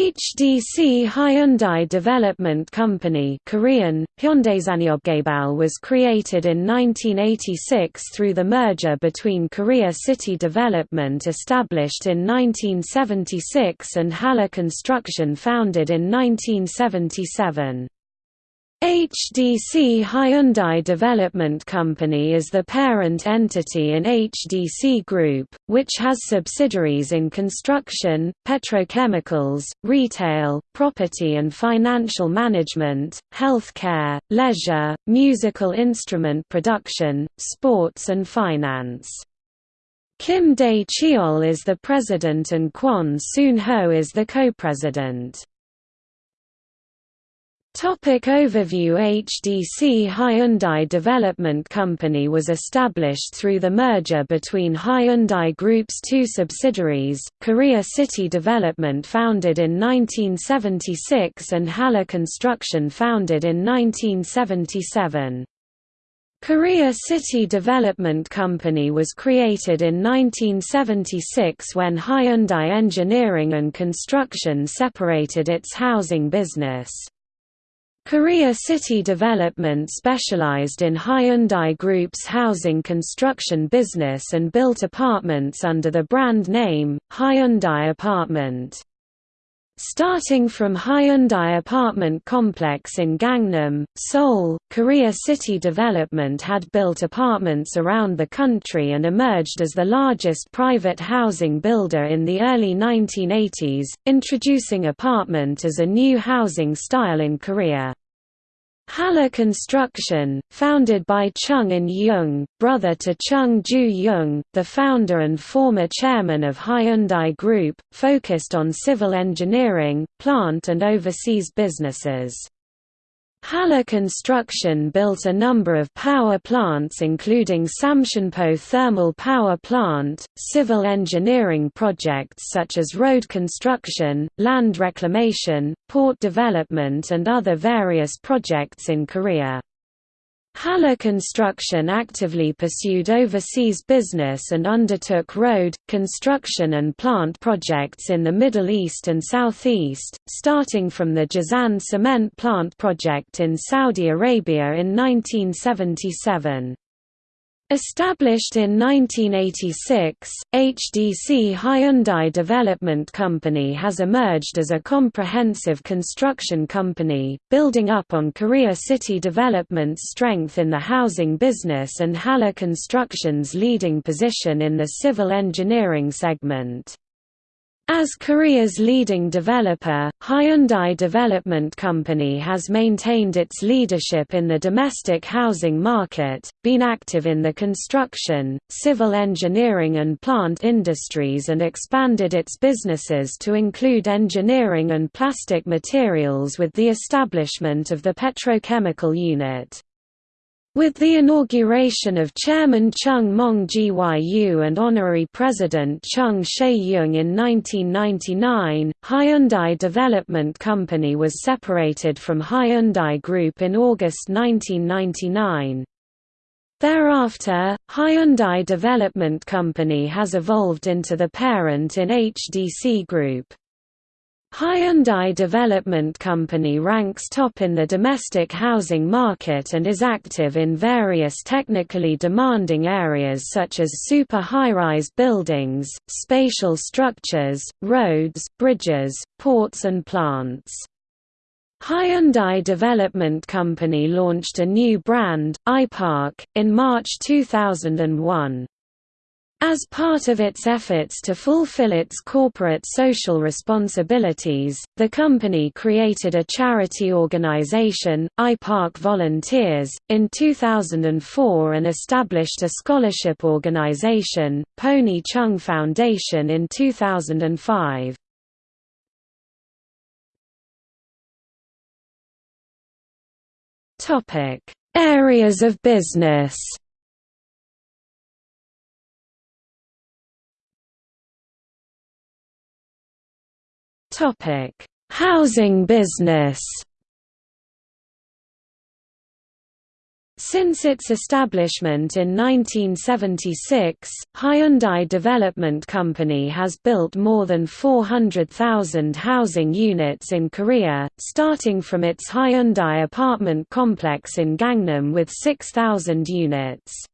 HDC Hyundai Development Company Korean, Hyundaisanyeobgaebal was created in 1986 through the merger between Korea City Development established in 1976 and Halla Construction founded in 1977. HDC Hyundai Development Company is the parent entity in HDC Group, which has subsidiaries in construction, petrochemicals, retail, property and financial management, healthcare, leisure, musical instrument production, sports and finance. Kim Dae-cheol is the president and Kwon Soon-ho is the co-president. Topic overview HDC Hyundai Development Company was established through the merger between Hyundai Group's two subsidiaries, Korea City Development founded in 1976 and Halla Construction founded in 1977. Korea City Development Company was created in 1976 when Hyundai Engineering and Construction separated its housing business. Korea City Development specialized in Hyundai Group's housing construction business and built apartments under the brand name, Hyundai Apartment. Starting from Hyundai apartment complex in Gangnam, Seoul, Korea City Development had built apartments around the country and emerged as the largest private housing builder in the early 1980s, introducing apartment as a new housing style in Korea. Halla Construction, founded by Chung In-young, brother to Chung Ju-young, the founder and former chairman of Hyundai Group, focused on civil engineering, plant and overseas businesses. Halla Construction built a number of power plants including Samcheonpo Thermal Power Plant, civil engineering projects such as road construction, land reclamation, port development and other various projects in Korea. Halla Construction actively pursued overseas business and undertook road, construction and plant projects in the Middle East and Southeast, starting from the Jazan cement plant project in Saudi Arabia in 1977. Established in 1986, HDC Hyundai Development Company has emerged as a comprehensive construction company, building up on Korea City Development's strength in the housing business and Halla Construction's leading position in the civil engineering segment. As Korea's leading developer, Hyundai Development Company has maintained its leadership in the domestic housing market, been active in the construction, civil engineering and plant industries and expanded its businesses to include engineering and plastic materials with the establishment of the petrochemical unit. With the inauguration of Chairman Chung Mong-gyu and Honorary President Chung Shae-young in 1999, Hyundai Development Company was separated from Hyundai Group in August 1999. Thereafter, Hyundai Development Company has evolved into the parent in HDC Group. Hyundai Development Company ranks top in the domestic housing market and is active in various technically demanding areas such as super high-rise buildings, spatial structures, roads, bridges, ports and plants. Hyundai Development Company launched a new brand, iPark, in March 2001. As part of its efforts to fulfill its corporate social responsibilities, the company created a charity organization, iPark Volunteers, in 2004 and established a scholarship organization, Pony Chung Foundation in 2005. Areas of business Topic: Housing business. Since its establishment in 1976, Hyundai Development Company has built more than 400,000 housing units in Korea, starting from its Hyundai apartment complex in Gangnam with 6,000 units.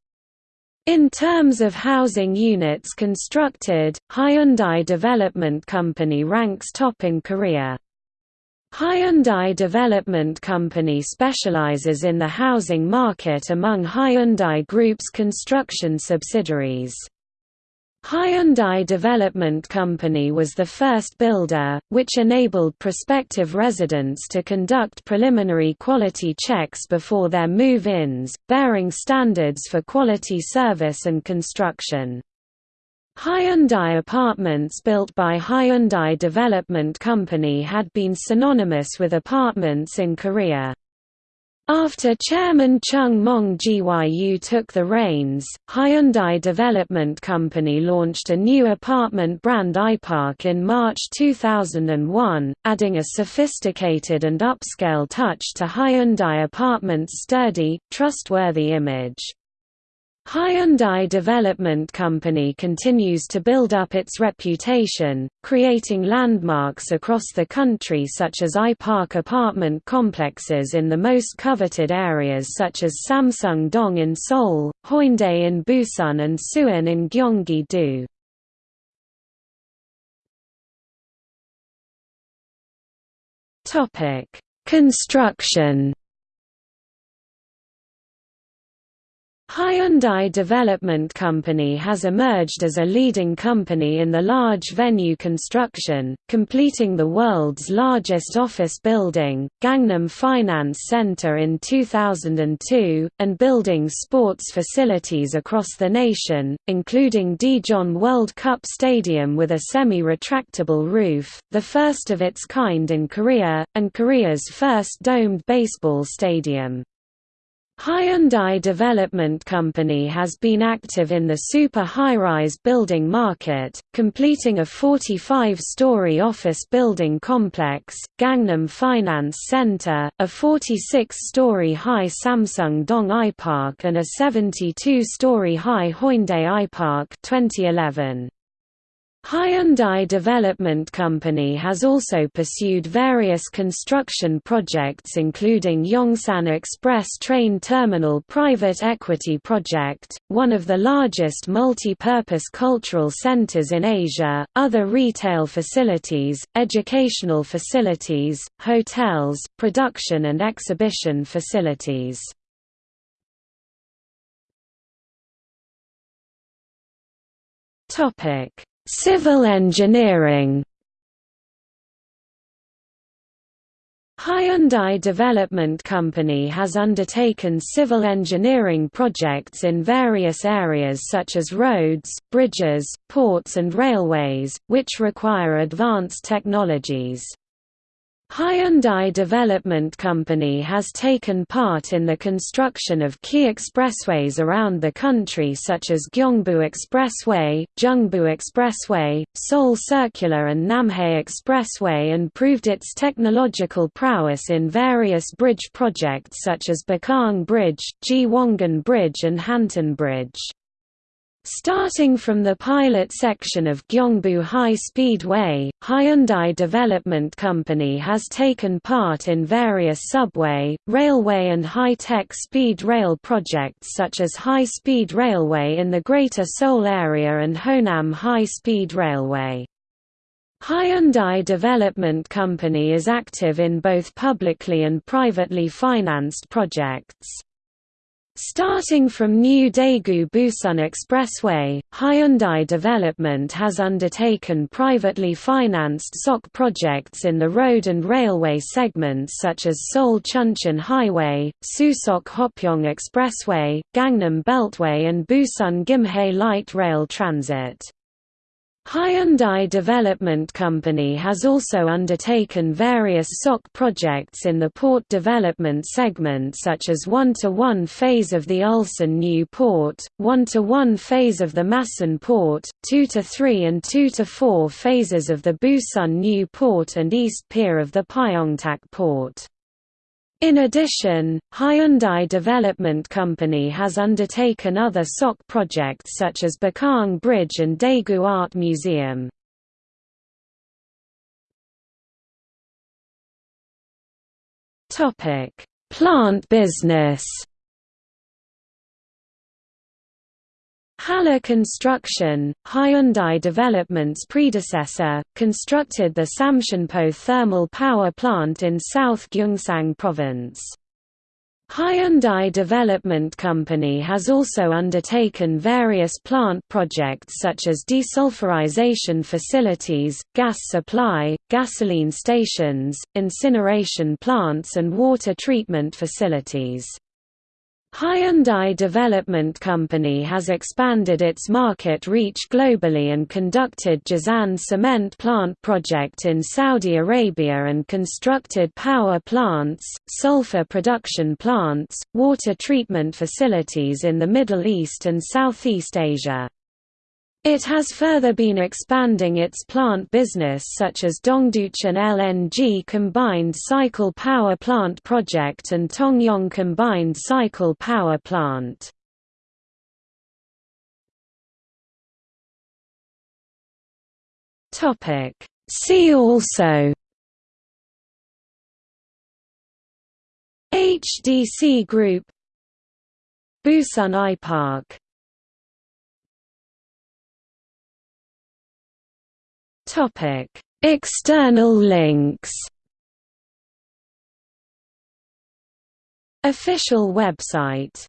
In terms of housing units constructed, Hyundai Development Company ranks top in Korea. Hyundai Development Company specializes in the housing market among Hyundai Group's construction subsidiaries. Hyundai Development Company was the first builder, which enabled prospective residents to conduct preliminary quality checks before their move-ins, bearing standards for quality service and construction. Hyundai apartments built by Hyundai Development Company had been synonymous with apartments in Korea. After Chairman Chung Mong Gyu took the reins, Hyundai Development Company launched a new apartment brand iPark in March 2001, adding a sophisticated and upscale touch to Hyundai Apartments' sturdy, trustworthy image. Hyundai Development Company continues to build up its reputation, creating landmarks across the country such as iPark apartment complexes in the most coveted areas such as Samsung Dong in Seoul, Haeundae in Busan and Suwon in Gyeonggi-do. Construction Hyundai Development Company has emerged as a leading company in the large venue construction, completing the world's largest office building, Gangnam Finance Center in 2002, and building sports facilities across the nation, including Daejeon World Cup Stadium with a semi-retractable roof, the first of its kind in Korea, and Korea's first domed baseball stadium. Hyundai Development Company has been active in the super high-rise building market, completing a 45-story office building complex, Gangnam Finance Center, a 46-story high Samsung Dong iPark and a 72-story high Haeundae iPark 2011. Hyundai Development Company has also pursued various construction projects including Yongsan Express Train Terminal Private Equity Project, one of the largest multi-purpose cultural centers in Asia, other retail facilities, educational facilities, hotels, production and exhibition facilities. Topic Civil engineering Hyundai Development Company has undertaken civil engineering projects in various areas such as roads, bridges, ports and railways, which require advanced technologies. Hyundai Development Company has taken part in the construction of key expressways around the country such as Gyeongbu Expressway, Jungbu Expressway, Seoul Circular and Namhae Expressway and proved its technological prowess in various bridge projects such as Bakaeung Bridge, Ji Bridge and Hantan Bridge. Starting from the pilot section of Gyeongbu High Speedway, Hyundai Development Company has taken part in various subway, railway and high-tech speed rail projects such as High Speed Railway in the Greater Seoul area and Honam High Speed Railway. Hyundai Development Company is active in both publicly and privately financed projects. Starting from New Daegu-Busan Expressway, Hyundai Development has undertaken privately financed SOC projects in the road and railway segments such as Seoul-Chuncheon Highway, Susok-Hopyeong Expressway, Gangnam Beltway and Busan-Gimhae Light Rail Transit. Hyundai Development Company has also undertaken various SOC projects in the port development segment such as one-to-one phase of the Ulsan New Port, one-to-one phase of the Masan Port, two-to-three and two-to-four phases of the Busan New Port and East Pier of the Pyeongtaek Port. In addition, Hyundai Development Company has undertaken other SOC projects such as Bakaang Bridge and Daegu Art Museum. Plant business Halla Construction, Hyundai Development's predecessor, constructed the Samcheonpo thermal power plant in South Gyeongsang Province. Hyundai Development Company has also undertaken various plant projects such as desulfurization facilities, gas supply, gasoline stations, incineration plants and water treatment facilities. Hyundai Development Company has expanded its market reach globally and conducted Jazan cement plant project in Saudi Arabia and constructed power plants, sulfur production plants, water treatment facilities in the Middle East and Southeast Asia. It has further been expanding its plant business such as Dongducheon LNG Combined Cycle Power Plant Project and Tongyeong Combined Cycle Power Plant. See also HDC Group Busan I-Park Topic: External links. Official website